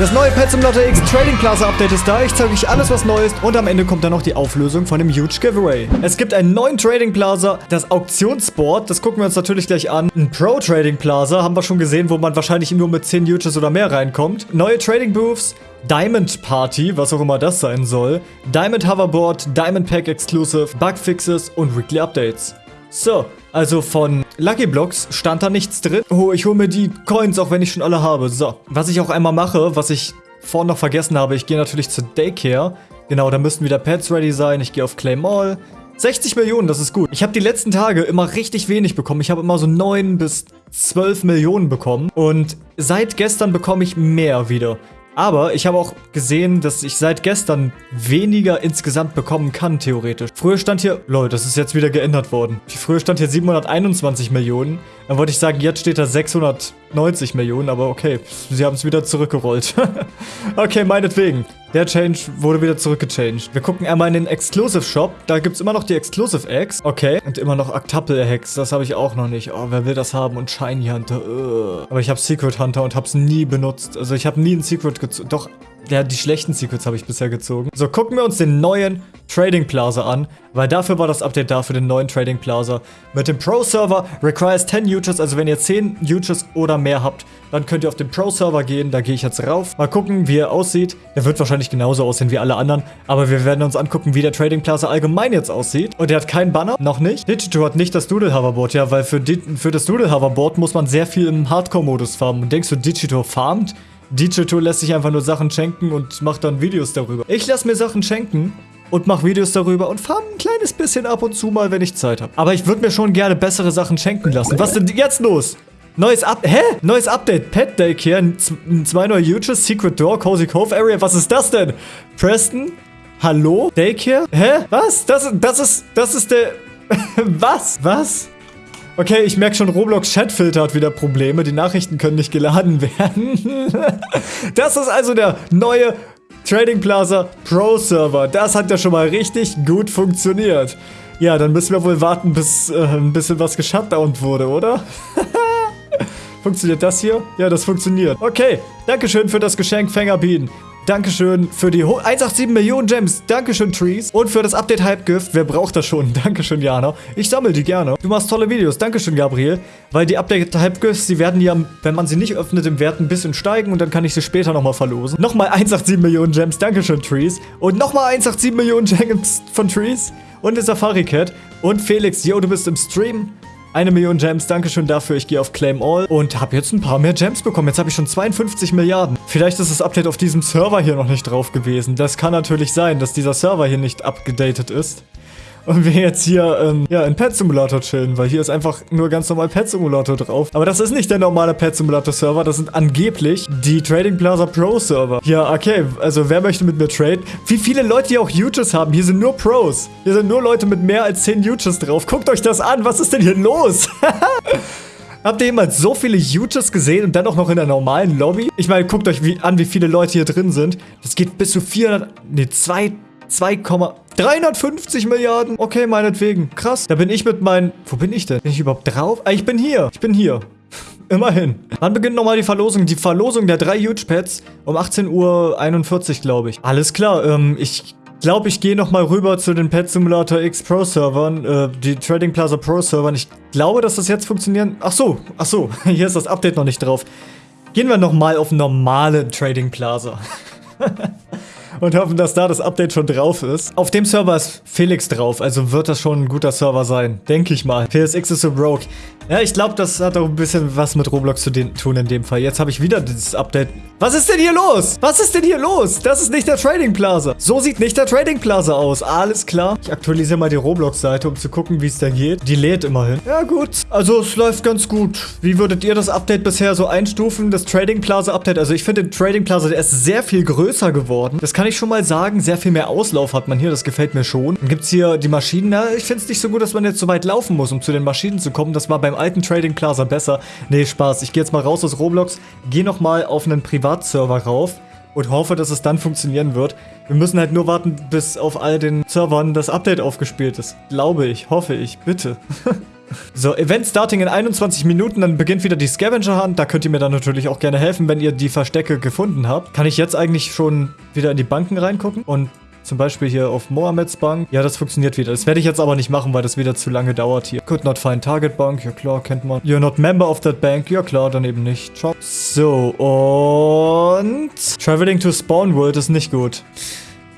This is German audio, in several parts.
Das neue Pet Simulator X Trading Plaza Update ist da. Ich zeige euch alles, was neu ist. Und am Ende kommt dann noch die Auflösung von dem Huge Giveaway. Es gibt einen neuen Trading Plaza, das Auktionsboard. Das gucken wir uns natürlich gleich an. Ein Pro Trading Plaza haben wir schon gesehen, wo man wahrscheinlich nur mit 10 Huges oder mehr reinkommt. Neue Trading Booths. Diamond Party, was auch immer das sein soll. Diamond Hoverboard, Diamond Pack Exclusive, Bugfixes und Weekly Updates. So, also von Lucky Blocks stand da nichts drin. Oh, ich hole mir die Coins, auch wenn ich schon alle habe. So, was ich auch einmal mache, was ich vorhin noch vergessen habe, ich gehe natürlich zur Daycare. Genau, da müssten wieder Pets ready sein. Ich gehe auf Claim All. 60 Millionen, das ist gut. Ich habe die letzten Tage immer richtig wenig bekommen. Ich habe immer so 9 bis 12 Millionen bekommen. Und seit gestern bekomme ich mehr wieder. Aber ich habe auch gesehen, dass ich seit gestern weniger insgesamt bekommen kann, theoretisch. Früher stand hier, lol, das ist jetzt wieder geändert worden. Früher stand hier 721 Millionen. Dann wollte ich sagen, jetzt steht da 690 Millionen, aber okay, sie haben es wieder zurückgerollt. okay, meinetwegen. Der Change wurde wieder zurückgechanged. Wir gucken einmal in den Exclusive Shop. Da gibt es immer noch die Exclusive Eggs. Okay. Und immer noch Octuple Hex. Das habe ich auch noch nicht. Oh, wer will das haben? Und Shiny Hunter. Ugh. Aber ich habe Secret Hunter und habe es nie benutzt. Also ich habe nie ein Secret gezogen. Doch, ja, die schlechten Secrets habe ich bisher gezogen. So, gucken wir uns den neuen Trading Plaza an, weil dafür war das Update da für den neuen Trading Plaza. Mit dem Pro-Server requires 10 Uges, also wenn ihr 10 Uges oder mehr habt, dann könnt ihr auf den Pro-Server gehen, da gehe ich jetzt rauf. Mal gucken, wie er aussieht. Er wird wahrscheinlich genauso aussehen wie alle anderen, aber wir werden uns angucken, wie der Trading Plaza allgemein jetzt aussieht. Und er hat keinen Banner, noch nicht. Digito hat nicht das Doodle Hoverboard, ja, weil für, für das Doodle Hoverboard muss man sehr viel im Hardcore-Modus farmen. Und denkst du, Digito farmt? Digito lässt sich einfach nur Sachen schenken und macht dann Videos darüber. Ich lasse mir Sachen schenken und mache Videos darüber und farm ein kleines bisschen ab und zu mal, wenn ich Zeit habe. Aber ich würde mir schon gerne bessere Sachen schenken lassen. Was denn jetzt los? Neues Up Hä? Neues Update. Pet Daycare. Zwei neue Huges. Secret Door. Cozy Cove Area. Was ist das denn? Preston? Hallo? Daycare? Hä? Was? Das, das ist... Das ist der... Was? Was? Okay, ich merke schon, Roblox Chatfilter hat wieder Probleme. Die Nachrichten können nicht geladen werden. das ist also der neue Trading Plaza Pro Server. Das hat ja schon mal richtig gut funktioniert. Ja, dann müssen wir wohl warten, bis äh, ein bisschen was geshutdownt wurde, oder? funktioniert das hier? Ja, das funktioniert. Okay, Dankeschön für das Geschenk, Fängerbienen. Dankeschön für die 187 Millionen Gems. Dankeschön, Trees. Und für das Update Hype-Gift. Wer braucht das schon? Dankeschön, Jana. Ich sammle die gerne. Du machst tolle Videos. Dankeschön, Gabriel. Weil die Update Hype-Gifts, die werden ja, wenn man sie nicht öffnet, im Wert ein bisschen steigen. Und dann kann ich sie später nochmal verlosen. Nochmal 187 Millionen Gems. Dankeschön, Trees. Und nochmal 187 Millionen Gems von Trees. Und der Safari Cat. Und Felix, yo, du bist im Stream. Eine Million Gems, Dankeschön dafür. Ich gehe auf Claim All und habe jetzt ein paar mehr Gems bekommen. Jetzt habe ich schon 52 Milliarden. Vielleicht ist das Update auf diesem Server hier noch nicht drauf gewesen. Das kann natürlich sein, dass dieser Server hier nicht abgedatet ist. Und wir jetzt hier, ähm, ja, in Pet Simulator chillen, weil hier ist einfach nur ganz normal Pet Simulator drauf. Aber das ist nicht der normale Pet Simulator Server, das sind angeblich die Trading Plaza Pro Server. Ja, okay, also wer möchte mit mir traden? Wie viele Leute hier auch Huges haben? Hier sind nur Pros. Hier sind nur Leute mit mehr als 10 Huges drauf. Guckt euch das an, was ist denn hier los? Habt ihr jemals so viele Huges gesehen und dann auch noch in der normalen Lobby? Ich meine, guckt euch wie, an, wie viele Leute hier drin sind. Das geht bis zu 400, nee, 2, 2,350 Milliarden. Okay, meinetwegen. Krass. Da bin ich mit meinen... Wo bin ich denn? Bin ich überhaupt drauf? Ah, ich bin hier. Ich bin hier. Immerhin. Wann beginnt nochmal die Verlosung? Die Verlosung der drei Huge Pads um 18.41 Uhr, glaube ich. Alles klar. Ähm, ich glaube, ich gehe nochmal rüber zu den Pet Simulator X Pro Servern, äh, die Trading Plaza Pro Servern. Ich glaube, dass das jetzt funktionieren... Ach so, ach so. Hier ist das Update noch nicht drauf. Gehen wir nochmal auf normale Trading Plaza. und hoffen, dass da das Update schon drauf ist. Auf dem Server ist Felix drauf, also wird das schon ein guter Server sein. Denke ich mal. PSX ist so broke. Ja, ich glaube, das hat auch ein bisschen was mit Roblox zu tun in dem Fall. Jetzt habe ich wieder dieses Update. Was ist denn hier los? Was ist denn hier los? Das ist nicht der Trading Plaza. So sieht nicht der Trading Plaza aus. Alles klar. Ich aktualisiere mal die Roblox-Seite, um zu gucken, wie es da geht. Die lädt immerhin. Ja, gut. Also, es läuft ganz gut. Wie würdet ihr das Update bisher so einstufen? Das Trading Plaza Update. Also, ich finde den Trading Plaza, der ist sehr viel größer geworden. Das kann ich schon mal sagen. Sehr viel mehr Auslauf hat man hier. Das gefällt mir schon. Dann gibt es hier die Maschinen. Na, ich finde es nicht so gut, dass man jetzt so weit laufen muss, um zu den Maschinen zu kommen. Das war beim alten Trading Plaza besser. Nee, Spaß. Ich gehe jetzt mal raus aus Roblox, gehe nochmal auf einen Privatserver rauf und hoffe, dass es dann funktionieren wird. Wir müssen halt nur warten, bis auf all den Servern das Update aufgespielt ist. Glaube ich, hoffe ich, bitte. So, Event starting in 21 Minuten, dann beginnt wieder die Scavenger Hunt. Da könnt ihr mir dann natürlich auch gerne helfen, wenn ihr die Verstecke gefunden habt. Kann ich jetzt eigentlich schon wieder in die Banken reingucken? Und zum Beispiel hier auf Mohammeds Bank. Ja, das funktioniert wieder. Das werde ich jetzt aber nicht machen, weil das wieder zu lange dauert hier. Could not find Target Bank. Ja klar, kennt man. You're not member of that bank. Ja klar, dann eben nicht. Ciao. So, und... Traveling to Spawn World ist nicht gut.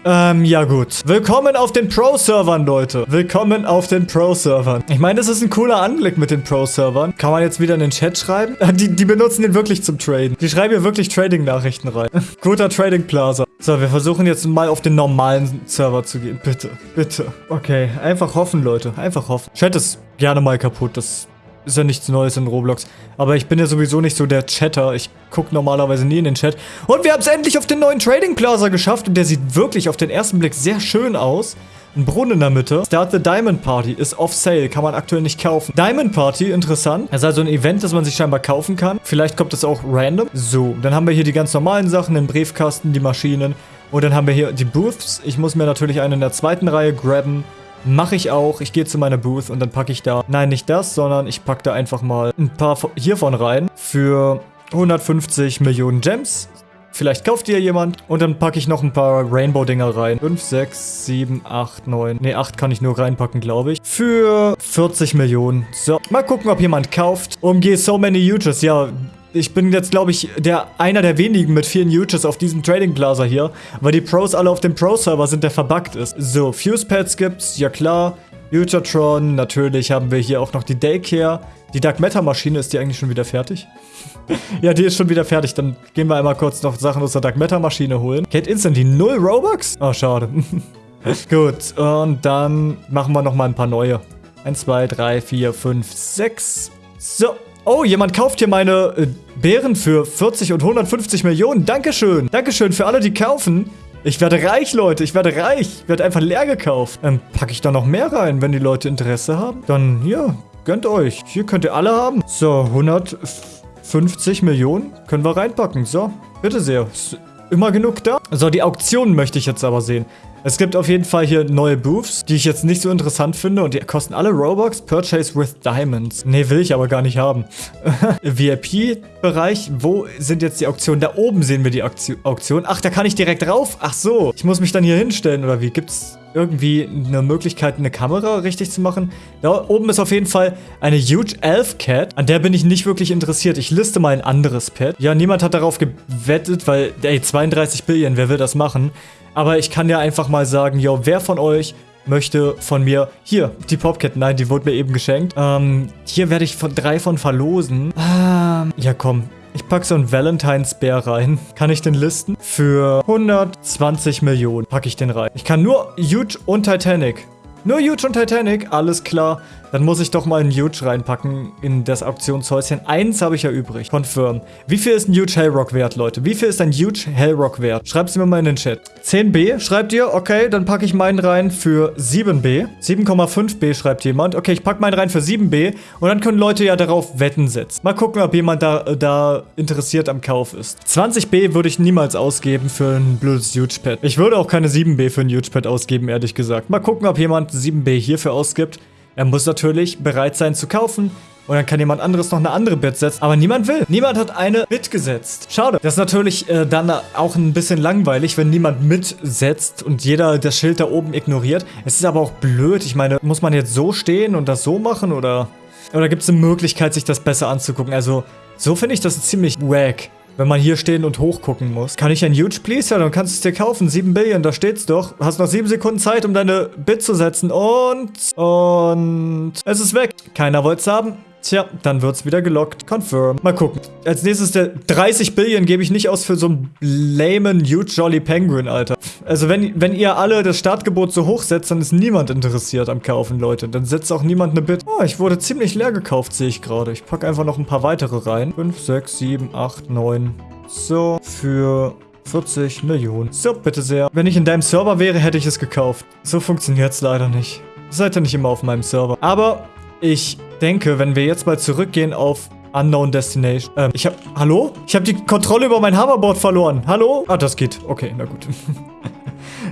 Ähm, ja gut. Willkommen auf den Pro-Servern, Leute. Willkommen auf den Pro-Servern. Ich meine, das ist ein cooler Anblick mit den Pro-Servern. Kann man jetzt wieder in den Chat schreiben? Die, die benutzen den wirklich zum Traden. Die schreiben hier wirklich Trading-Nachrichten rein. Guter Trading Plaza. So, wir versuchen jetzt mal auf den normalen Server zu gehen. Bitte, bitte. Okay, einfach hoffen, Leute. Einfach hoffen. Chat ist gerne mal kaputt. Das ist ja nichts Neues in Roblox. Aber ich bin ja sowieso nicht so der Chatter. Ich gucke normalerweise nie in den Chat. Und wir haben es endlich auf den neuen Trading Plaza geschafft. Und der sieht wirklich auf den ersten Blick sehr schön aus. Ein Brunnen in der Mitte. Start the Diamond Party ist off sale, kann man aktuell nicht kaufen. Diamond Party, interessant. Das ist also ein Event, das man sich scheinbar kaufen kann. Vielleicht kommt das auch random. So, dann haben wir hier die ganz normalen Sachen, den Briefkasten, die Maschinen. Und dann haben wir hier die Booths. Ich muss mir natürlich eine in der zweiten Reihe grabben. Mache ich auch. Ich gehe zu meiner Booth und dann packe ich da, nein, nicht das, sondern ich packe da einfach mal ein paar hiervon rein für 150 Millionen Gems. Vielleicht kauft ihr jemand und dann packe ich noch ein paar Rainbow-Dinger rein. 5, 6, 7, 8, 9. Ne, 8 kann ich nur reinpacken, glaube ich. Für 40 Millionen. So, mal gucken, ob jemand kauft. Umgehe so many Uses. Ja, ich bin jetzt, glaube ich, der einer der wenigen mit vielen Uses auf diesem Trading Plaza hier, weil die Pros alle auf dem Pro-Server sind, der verbuggt ist. So, Fuse Pads gibt's, ja klar. Futuretron, natürlich haben wir hier auch noch die Daycare. Die Dark Matter Maschine, ist die eigentlich schon wieder fertig? ja, die ist schon wieder fertig. Dann gehen wir einmal kurz noch Sachen aus der Dark Matter Maschine holen. Kate Instant, die 0 Robux? Oh, schade. Gut, und dann machen wir nochmal ein paar neue. 1, 2, 3, 4, 5, 6. So, Oh, jemand kauft hier meine äh, Beeren für 40 und 150 Millionen. Dankeschön. Dankeschön für alle, die kaufen. Ich werde reich, Leute. Ich werde reich. Ich werde einfach leer gekauft. Dann packe ich da noch mehr rein, wenn die Leute Interesse haben. Dann hier, gönnt euch. Hier könnt ihr alle haben. So, 150 Millionen können wir reinpacken. So, bitte sehr. Ist immer genug da. So, die Auktionen möchte ich jetzt aber sehen. Es gibt auf jeden Fall hier neue Booths, die ich jetzt nicht so interessant finde und die kosten alle Robux. Purchase with Diamonds. Nee, will ich aber gar nicht haben. VIP-Bereich, wo sind jetzt die Auktionen? Da oben sehen wir die Auktion. Ach, da kann ich direkt rauf. Ach so, ich muss mich dann hier hinstellen oder wie? Gibt's irgendwie eine Möglichkeit, eine Kamera richtig zu machen. Da oben ist auf jeden Fall eine Huge Elf Cat. An der bin ich nicht wirklich interessiert. Ich liste mal ein anderes Pet. Ja, niemand hat darauf gewettet, weil, ey, 32 Billion, wer will das machen? Aber ich kann ja einfach mal sagen, yo, wer von euch möchte von mir, hier, die Popcat, nein, die wurde mir eben geschenkt. Ähm, hier werde ich von drei von verlosen. Ähm, ja komm, ich packe so einen Valentine's Bär rein. Kann ich den listen? Für 120 Millionen packe ich den rein. Ich kann nur Huge und Titanic. Nur Huge und Titanic, alles klar. Dann muss ich doch mal einen Huge reinpacken in das Auktionshäuschen. Eins habe ich ja übrig. Confirm. Wie viel ist ein Huge Hellrock wert, Leute? Wie viel ist ein Huge Hellrock wert? Schreibt es mir mal in den Chat. 10b schreibt ihr? Okay, dann packe ich meinen rein für 7b. 7,5b schreibt jemand. Okay, ich packe meinen rein für 7b. Und dann können Leute ja darauf Wetten setzen. Mal gucken, ob jemand da, da interessiert am Kauf ist. 20b würde ich niemals ausgeben für ein blödes Huge Pad. Ich würde auch keine 7b für ein Huge Pad ausgeben, ehrlich gesagt. Mal gucken, ob jemand 7b hierfür ausgibt. Er muss natürlich bereit sein zu kaufen. Und dann kann jemand anderes noch eine andere Bit setzen. Aber niemand will. Niemand hat eine Bit gesetzt. Schade. Das ist natürlich äh, dann auch ein bisschen langweilig, wenn niemand mitsetzt und jeder das Schild da oben ignoriert. Es ist aber auch blöd. Ich meine, muss man jetzt so stehen und das so machen? Oder, oder gibt es eine Möglichkeit, sich das besser anzugucken? Also, so finde ich das ziemlich wack wenn man hier stehen und hochgucken muss. Kann ich ein Huge Please? Ja, dann kannst du es dir kaufen. 7 Billion, da steht's doch. Hast noch 7 Sekunden Zeit, um deine Bit zu setzen. Und... Und... Es ist weg. Keiner wollte es haben. Tja, dann wird's wieder gelockt. Confirm. Mal gucken. Als nächstes der 30 Billion gebe ich nicht aus für so einen lamen Huge Jolly Penguin, Alter. Also wenn, wenn ihr alle das Startgebot so hoch setzt, dann ist niemand interessiert am Kaufen, Leute. Dann setzt auch niemand eine Bit. Oh, ich wurde ziemlich leer gekauft, sehe ich gerade. Ich packe einfach noch ein paar weitere rein. 5, 6, 7, 8, 9. So, für 40 Millionen. So, bitte sehr. Wenn ich in deinem Server wäre, hätte ich es gekauft. So funktioniert's leider nicht. Seid ihr nicht immer auf meinem Server. Aber ich denke, wenn wir jetzt mal zurückgehen auf Unknown Destination. Ähm, ich hab... Hallo? Ich habe die Kontrolle über mein Hoverboard verloren. Hallo? Ah, das geht. Okay, na gut.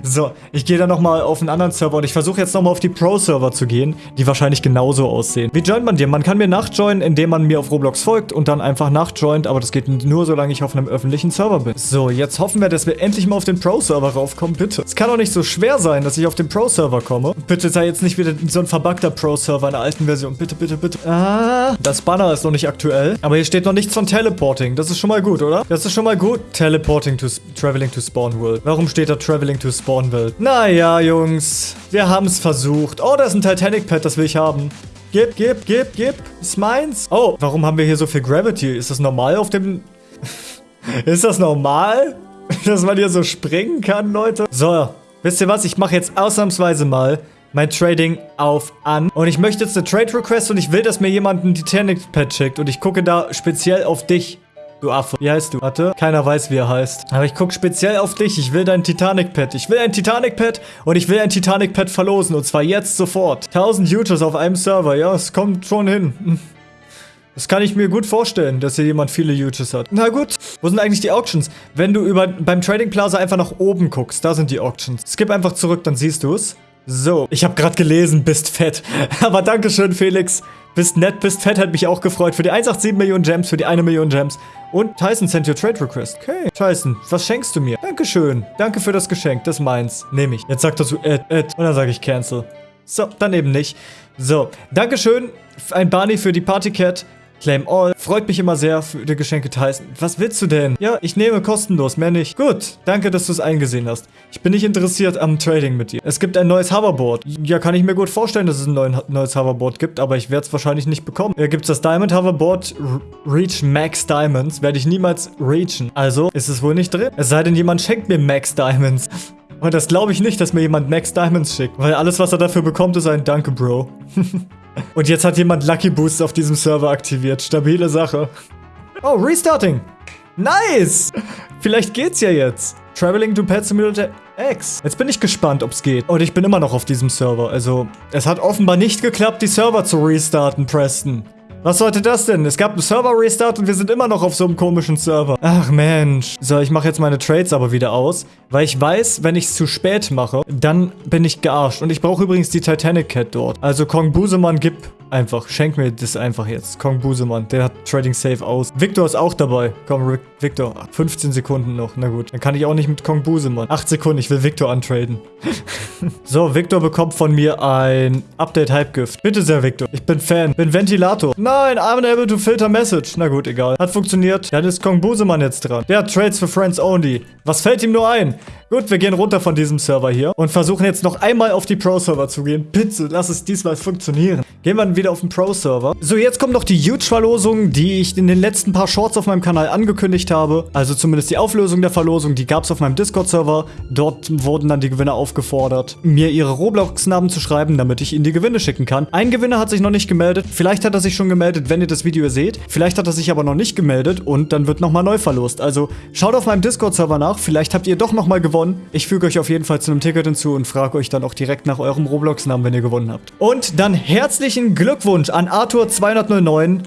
So, ich gehe dann nochmal auf einen anderen Server und ich versuche jetzt nochmal auf die Pro-Server zu gehen, die wahrscheinlich genauso aussehen. Wie joint man dir? Man kann mir nachjoinen, indem man mir auf Roblox folgt und dann einfach nachjoint, aber das geht nur, solange ich auf einem öffentlichen Server bin. So, jetzt hoffen wir, dass wir endlich mal auf den Pro-Server raufkommen, bitte. Es kann doch nicht so schwer sein, dass ich auf den Pro-Server komme. Bitte sei jetzt nicht wieder so ein verbuggter Pro-Server in der alten Version. Bitte, bitte, bitte. Ah, das Banner ist noch nicht aktuell, aber hier steht noch nichts von Teleporting. Das ist schon mal gut, oder? Das ist schon mal gut. Teleporting to Traveling to Spawn World. Warum steht da Traveling to Spawn World? Naja, Jungs. Wir haben es versucht. Oh, da ist ein Titanic-Pad, das will ich haben. Gib, gib, gib, gib. Ist meins. Oh, warum haben wir hier so viel Gravity? Ist das normal auf dem... ist das normal? Dass man hier so springen kann, Leute? So, wisst ihr was? Ich mache jetzt ausnahmsweise mal mein Trading auf an. Und ich möchte jetzt eine Trade Request und ich will, dass mir jemand ein Titanic Pad schickt. Und ich gucke da speziell auf dich. Du Affe. Wie heißt du? Warte. Keiner weiß, wie er heißt. Aber ich gucke speziell auf dich. Ich will dein Titanic-Pad. Ich will ein Titanic-Pad und ich will ein Titanic-Pad verlosen. Und zwar jetzt sofort. 1000 Users auf einem Server. Ja, es kommt schon hin. Das kann ich mir gut vorstellen, dass hier jemand viele Utils hat. Na gut. Wo sind eigentlich die Auctions? Wenn du über beim Trading Plaza einfach nach oben guckst, da sind die Auctions. Skip einfach zurück, dann siehst du es. So, ich habe gerade gelesen, bist fett. Aber dankeschön, Felix. Bist nett, bist fett, hat mich auch gefreut. Für die 187 Millionen Gems, für die 1 Million Gems. Und Tyson sent your trade request. Okay. Tyson, was schenkst du mir? Dankeschön. Danke für das Geschenk. Das ist meins. Nehme ich. Jetzt sagt er zu Ed, Ed. Und dann sage ich cancel. So, dann eben nicht. So, Dankeschön. Ein Barney für die Partycat. Claim All. Freut mich immer sehr für die Geschenke Tyson. Was willst du denn? Ja, ich nehme kostenlos, mehr nicht. Gut, danke, dass du es eingesehen hast. Ich bin nicht interessiert am Trading mit dir. Es gibt ein neues Hoverboard. Ja, kann ich mir gut vorstellen, dass es ein neues Hoverboard gibt, aber ich werde es wahrscheinlich nicht bekommen. Hier gibt es das Diamond Hoverboard Reach Max Diamonds. Werde ich niemals reachen. Also ist es wohl nicht drin. Es sei denn, jemand schenkt mir Max Diamonds. Und das glaube ich nicht, dass mir jemand Max Diamonds schickt. Weil alles, was er dafür bekommt, ist ein Danke, Bro. Und jetzt hat jemand Lucky Boost auf diesem Server aktiviert. Stabile Sache. Oh, Restarting. Nice. Vielleicht geht's ja jetzt. Traveling to Pet Simulator X. Jetzt bin ich gespannt, ob's geht. Und ich bin immer noch auf diesem Server. Also, es hat offenbar nicht geklappt, die Server zu restarten, Preston. Was sollte das denn? Es gab einen Server-Restart und wir sind immer noch auf so einem komischen Server. Ach Mensch. So, ich mache jetzt meine Trades aber wieder aus, weil ich weiß, wenn ich es zu spät mache, dann bin ich gearscht. Und ich brauche übrigens die Titanic Cat dort. Also Kong Busemann, gib einfach. Schenk mir das einfach jetzt. Kong Busemann, der hat Trading Safe aus. Victor ist auch dabei. Komm, Victor. 15 Sekunden noch. Na gut. Dann kann ich auch nicht mit Kong Busemann. 8 Sekunden, ich will Victor antraden. so, Victor bekommt von mir ein Update-Hype-Gift. Bitte sehr, Victor. Ich bin Fan. Bin Ventilator. Nein, I'm unable to filter message. Na gut, egal. Hat funktioniert. Dann ist Kong Busemann jetzt dran. Der hat Trades for Friends only. Was fällt ihm nur ein? Gut, wir gehen runter von diesem Server hier und versuchen jetzt noch einmal auf die Pro-Server zu gehen. Bitte, lass es diesmal funktionieren. Gehen wir dann wieder auf den Pro-Server. So, jetzt kommt noch die Huge-Verlosung, die ich in den letzten paar Shorts auf meinem Kanal angekündigt habe. Also zumindest die Auflösung der Verlosung, die gab es auf meinem Discord-Server. Dort wurden dann die Gewinner aufgefordert, mir ihre Roblox-Namen zu schreiben, damit ich ihnen die Gewinne schicken kann. Ein Gewinner hat sich noch nicht gemeldet. Vielleicht hat er sich schon gemeldet, wenn ihr das Video seht. Vielleicht hat er sich aber noch nicht gemeldet und dann wird nochmal neu verlost. Also schaut auf meinem Discord-Server nach. Vielleicht habt ihr doch nochmal gewonnen. Ich füge euch auf jeden Fall zu einem Ticket hinzu und frage euch dann auch direkt nach eurem Roblox-Namen, wenn ihr gewonnen habt. Und dann herzlichen Glückwunsch an Arthur209.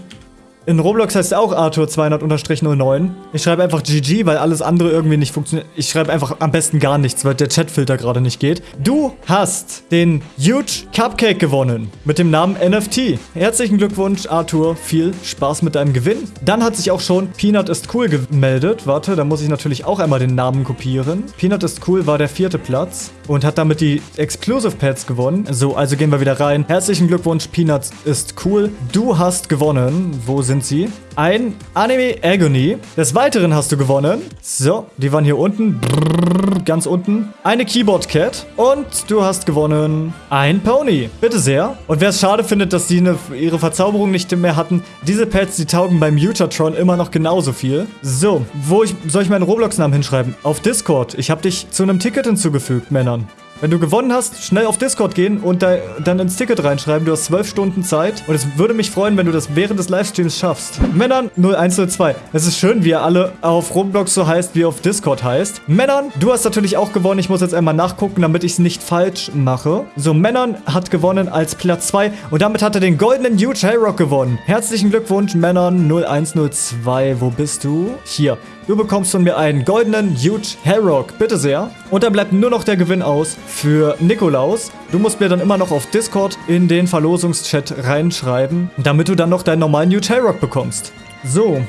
In Roblox heißt er auch Arthur 200-09. Ich schreibe einfach GG, weil alles andere irgendwie nicht funktioniert. Ich schreibe einfach am besten gar nichts, weil der Chatfilter gerade nicht geht. Du hast den Huge Cupcake gewonnen mit dem Namen NFT. Herzlichen Glückwunsch, Arthur. Viel Spaß mit deinem Gewinn. Dann hat sich auch schon Peanut ist cool gemeldet. Warte, da muss ich natürlich auch einmal den Namen kopieren. Peanut ist cool war der vierte Platz und hat damit die Exclusive Pads gewonnen. So, also gehen wir wieder rein. Herzlichen Glückwunsch, Peanut ist cool. Du hast gewonnen. Wo sind sind sie. Ein Anime Agony. Des Weiteren hast du gewonnen. So, die waren hier unten. Brrr, ganz unten. Eine Keyboard Cat. Und du hast gewonnen ein Pony. Bitte sehr. Und wer es schade findet, dass sie eine, ihre Verzauberung nicht mehr hatten, diese Pads, die taugen beim Mutatron immer noch genauso viel. So, wo ich, soll ich meinen Roblox-Namen hinschreiben? Auf Discord. Ich habe dich zu einem Ticket hinzugefügt, Männern. Wenn du gewonnen hast, schnell auf Discord gehen und da, dann ins Ticket reinschreiben. Du hast zwölf Stunden Zeit. Und es würde mich freuen, wenn du das während des Livestreams schaffst. Männern 0102. Es ist schön, wie ihr alle auf Roblox so heißt, wie auf Discord heißt. Männern, du hast natürlich auch gewonnen. Ich muss jetzt einmal nachgucken, damit ich es nicht falsch mache. So, Männern hat gewonnen als Platz 2. Und damit hat er den goldenen Huge Hellrock gewonnen. Herzlichen Glückwunsch, Männern 0102. Wo bist du? Hier. Du bekommst von mir einen goldenen Huge Hellrock. Bitte sehr. Und dann bleibt nur noch der Gewinn aus für Nikolaus. Du musst mir dann immer noch auf Discord in den Verlosungschat reinschreiben, damit du dann noch deinen normalen Huge Hellrock bekommst. So,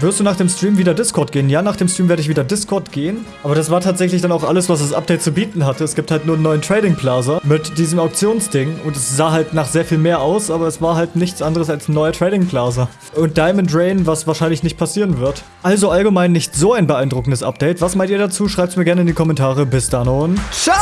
wirst du nach dem Stream wieder Discord gehen? Ja, nach dem Stream werde ich wieder Discord gehen. Aber das war tatsächlich dann auch alles, was das Update zu bieten hatte. Es gibt halt nur einen neuen Trading Plaza mit diesem Auktionsding. Und es sah halt nach sehr viel mehr aus, aber es war halt nichts anderes als ein neuer Trading Plaza. Und Diamond Rain, was wahrscheinlich nicht passieren wird. Also allgemein nicht so ein beeindruckendes Update. Was meint ihr dazu? Schreibt es mir gerne in die Kommentare. Bis dann und ciao!